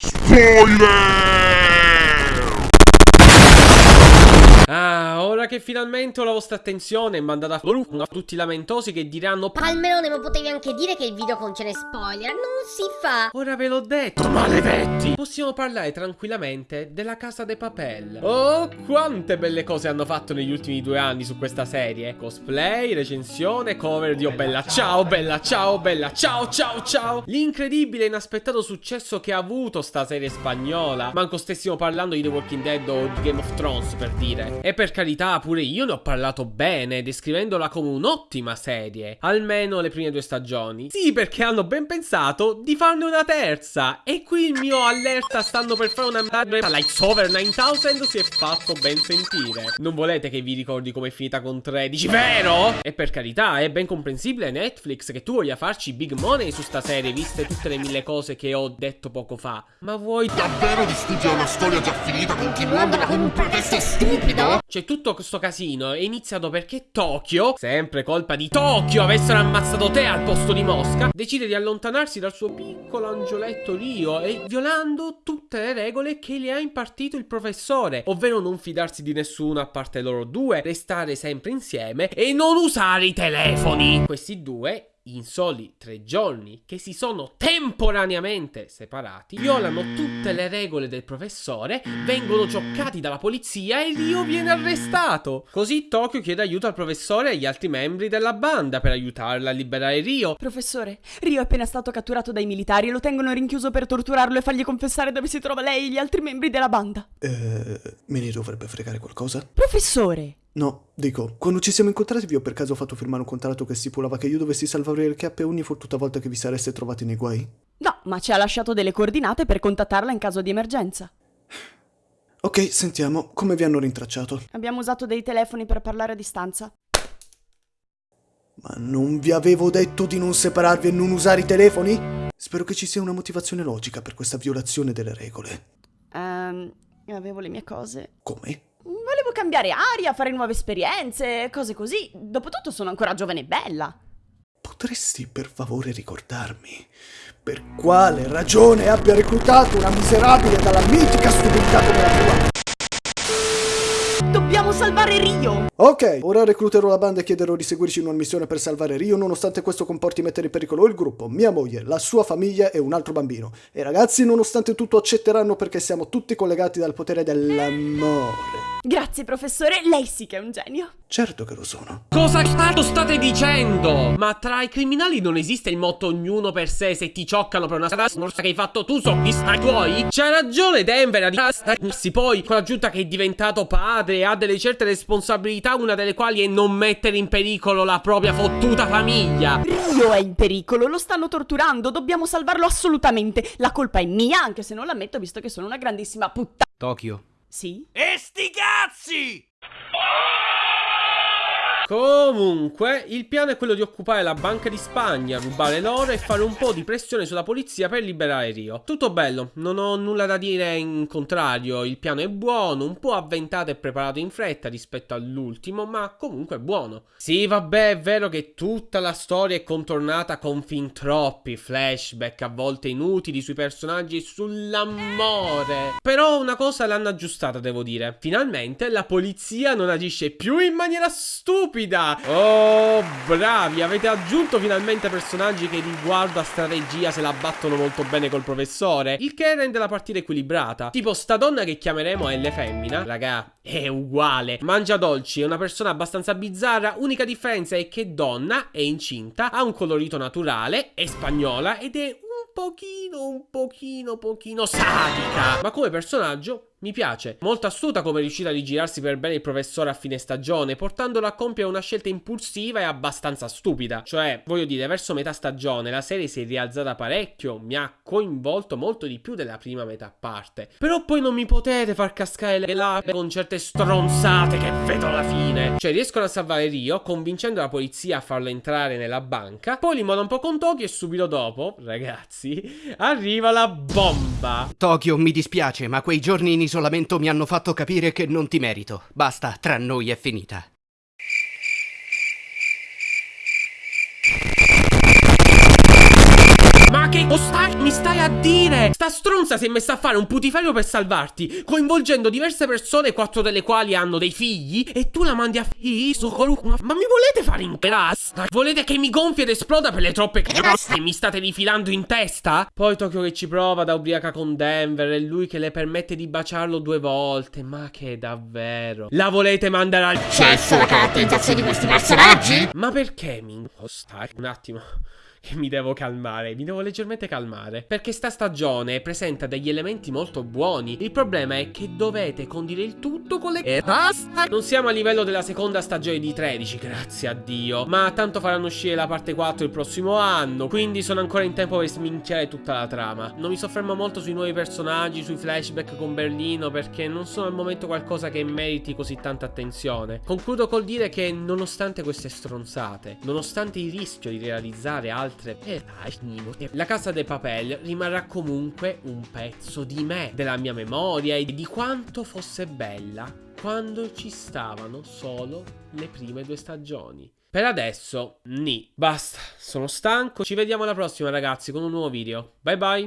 Spoiler! Ah. Ora che finalmente ho la vostra attenzione e mandata a tutti i lamentosi che diranno Palmerone, ma potevi anche dire che il video contiene spoiler, non si fa! Ora ve l'ho detto, maledetti! Possiamo parlare tranquillamente della Casa de Papel. Oh, quante belle cose hanno fatto negli ultimi due anni su questa serie. Cosplay, recensione, cover di Oh Bella Ciao, Bella Ciao, Bella Ciao, Ciao, Ciao. L'incredibile e inaspettato successo che ha avuto sta serie spagnola. Manco stessimo parlando di The Walking Dead o di Game of Thrones, per dire. E per carità, pure io ne ho parlato bene, descrivendola come un'ottima serie. Almeno le prime due stagioni. Sì, perché hanno ben pensato di farne una terza. E qui il mio allerta stanno per fare una Lights Over 9000 si è fatto ben sentire. Non volete che vi ricordi come è finita con 13, vero? E per carità, è ben comprensibile Netflix che tu voglia farci big money su sta serie, viste tutte le mille cose che ho detto poco fa. Ma vuoi davvero distruggere una storia già finita continuandola con un pretesto stupido? C'è tutto questo casino è iniziato perché Tokyo, sempre colpa di Tokyo, avessero ammazzato te al posto di Mosca, decide di allontanarsi dal suo piccolo angioletto Rio e violando tutte le regole che le ha impartito il professore, ovvero non fidarsi di nessuno a parte loro due, restare sempre insieme e non usare i telefoni. Questi due in soli tre giorni che si sono temporaneamente separati, violano tutte le regole del professore, vengono cioccati dalla polizia e Rio viene arrestato. Così Tokyo chiede aiuto al professore e agli altri membri della banda per aiutarla a liberare Rio. Professore, Rio è appena stato catturato dai militari e lo tengono rinchiuso per torturarlo e fargli confessare dove si trova lei e gli altri membri della banda. Eh, me ne dovrebbe fregare qualcosa? Professore! No, dico, quando ci siamo incontrati vi ho per caso fatto firmare un contratto che stipulava che io dovessi salvare il cap ogni fottuta volta che vi sareste trovati nei guai? No, ma ci ha lasciato delle coordinate per contattarla in caso di emergenza. Ok, sentiamo, come vi hanno rintracciato? Abbiamo usato dei telefoni per parlare a distanza. Ma non vi avevo detto di non separarvi e non usare i telefoni? Spero che ci sia una motivazione logica per questa violazione delle regole. Ehm, avevo le mie cose. Come? Cambiare aria, fare nuove esperienze, cose così. Dopotutto sono ancora giovane e bella. Potresti per favore ricordarmi per quale ragione abbia reclutato una miserabile dalla mitica stupidità come la tua? Salvare Rio! Ok, ora recluterò la banda e chiederò di seguirci in una missione per salvare Rio nonostante questo comporti mettere in pericolo il gruppo, mia moglie, la sua famiglia e un altro bambino. E ragazzi nonostante tutto accetteranno perché siamo tutti collegati dal potere dell'amore. Grazie professore, lei sì che è un genio. Certo che lo sono. Cosa cazzo state dicendo? Ma tra i criminali non esiste il motto ognuno per sé se ti cioccano per una strada che hai fatto tu sono gli stati tuoi? C'ha ragione Denver a dirsi poi con l'aggiunta che è diventato padre e ha delle certe responsabilità una delle quali è non mettere in pericolo la propria fottuta famiglia. Rio è in pericolo, lo stanno torturando, dobbiamo salvarlo assolutamente. La colpa è mia, anche se non l'ammetto visto che sono una grandissima puttana. Tokyo. Sì? E sti cazzi! Comunque, il piano è quello di occupare la Banca di Spagna, rubare l'oro e fare un po' di pressione sulla polizia per liberare Rio. Tutto bello, non ho nulla da dire in contrario, il piano è buono, un po' avventato e preparato in fretta rispetto all'ultimo, ma comunque buono. Sì, vabbè, è vero che tutta la storia è contornata con fin troppi flashback, a volte inutili, sui personaggi e sull'amore. Però una cosa l'hanno aggiustata, devo dire. Finalmente la polizia non agisce più in maniera stupida stupida. Oh, bravi. Avete aggiunto finalmente personaggi che riguardo a strategia se la battono molto bene col professore. Il che rende la partita equilibrata. Tipo sta donna che chiameremo L femmina Raga, è uguale. Mangia dolci, è una persona abbastanza bizzarra. Unica differenza è che donna, è incinta Ha un colorito naturale, è spagnola Ed è un pochino, un pochino, pochino sadica. Ma come personaggio mi piace, molto astuta come è riuscita a rigirarsi per bene il professore a fine stagione, portandolo a compiere una scelta impulsiva e abbastanza stupida. Cioè, voglio dire, verso metà stagione la serie si è rialzata parecchio, mi ha coinvolto molto di più della prima metà parte. Però poi non mi potete far cascare le labbra con certe stronzate che vedo alla fine. Cioè, riescono a salvare Rio, convincendo la polizia a farlo entrare nella banca, poi li moda un po' con Tokyo e subito dopo, ragazzi, arriva la bomba. Tokyo, mi dispiace, ma quei giorni in isolamento mi hanno fatto capire che non ti merito. Basta, tra noi è finita. Ma che stai, mi stai a dire? Sta stronza si è messa a fare un putiferio per salvarti, coinvolgendo diverse persone, quattro delle quali hanno dei figli, e tu la mandi a fiso Ma mi volete fare in class? Volete che mi gonfi ed esploda per le troppe cazze che mi state rifilando in testa? Poi Tokyo che ci prova da ubriaca con Denver e lui che le permette di baciarlo due volte. Ma che davvero? La volete mandare al Cesso la caratterizzazione di questi personaggi? Ma perché mi... Oh, stai un attimo che mi devo calmare, mi devo leggermente calmare. Perché sta stagione presenta degli elementi molto buoni. Il problema è che dovete condire il tutto con le... E basta! Non siamo a livello della seconda stagione di 13, grazie a Dio. Ma tanto faranno uscire la parte 4 il prossimo anno, quindi sono ancora in tempo per sminchiare tutta la trama. Non mi soffermo molto sui nuovi personaggi, sui flashback con Berlino, perché non sono al momento qualcosa che meriti così tanta attenzione. Concludo col dire che nonostante queste stronzate, nonostante il rischio di realizzare altre la casa dei papel rimarrà comunque un pezzo di me, della mia memoria e di quanto fosse bella quando ci stavano solo le prime due stagioni. Per adesso, ni. Basta, sono stanco. Ci vediamo alla prossima ragazzi con un nuovo video. Bye bye.